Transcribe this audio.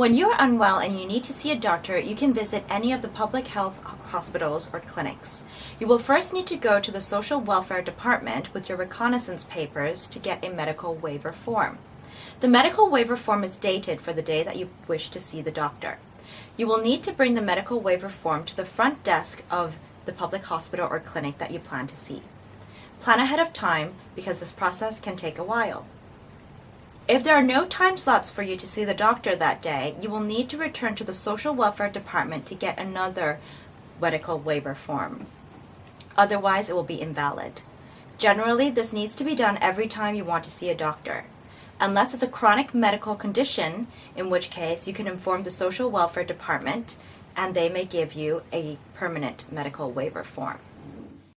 When you are unwell and you need to see a doctor, you can visit any of the public health hospitals or clinics. You will first need to go to the Social Welfare Department with your recognizance papers to get a medical waiver form. The medical waiver form is dated for the day that you wish to see the doctor. You will need to bring the medical waiver form to the front desk of the public hospital or clinic that you plan to see. Plan ahead of time because this process can take a while. If there are no time slots for you to see the doctor that day, you will need to return to the Social Welfare Department to get another medical waiver form. Otherwise, it will be invalid. Generally, this needs to be done every time you want to see a doctor. Unless it's a chronic medical condition, in which case you can inform the Social Welfare Department and they may give you a permanent medical waiver form.